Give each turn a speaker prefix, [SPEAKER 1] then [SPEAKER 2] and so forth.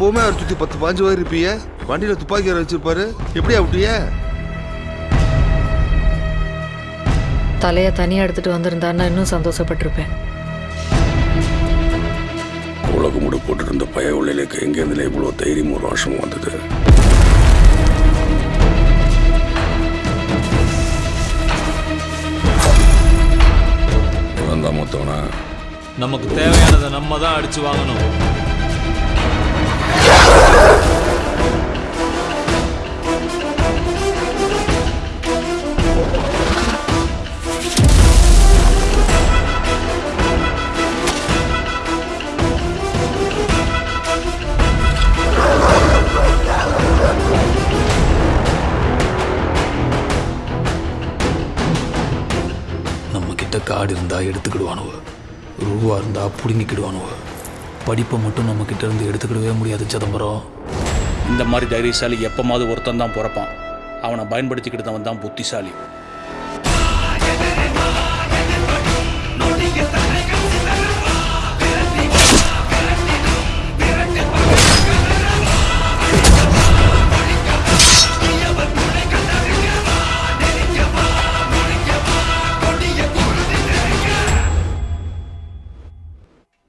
[SPEAKER 1] எப்பவுமே அவர் சுற்றி பத்து பாஞ்சு பேர் இருப்பீங்க. வண்டியில் துப்பாக்கி வர வச்சிருப்பாரு. எப்படி அப்படியே
[SPEAKER 2] தலையை தனியாக எடுத்துட்டு வந்திருந்தாருன்னா இன்னும் சந்தோஷப்பட்டிருப்பேன்.
[SPEAKER 3] உலகம் முடி போட்டுருந்த பய உள்ளிலேக்கு எங்கேருந்துல இவ்வளோ தைரியம் ஒரு வருஷமும் வந்தது மொத்தவனா?
[SPEAKER 4] நமக்கு தேவையானதை நம்ம தான் அடிச்சு வாங்கணும்.
[SPEAKER 5] காடு இருந்தா எடுத்துக்கிடுவானுவ. ரூபா இருந்தா புடுங்கிக்கிடுவானுவ. படிப்பை மட்டும் நம்ம கிட்ட இருந்து எடுத்துக்கிடவே முடியாது சிதம்பரம்.
[SPEAKER 6] இந்த மாதிரி தைரியசாலி எப்பமாவது ஒருத்தன் தான் பிறப்பான். அவனை பயன்படுத்திக்கிட்டவன் தான் புத்திசாலி.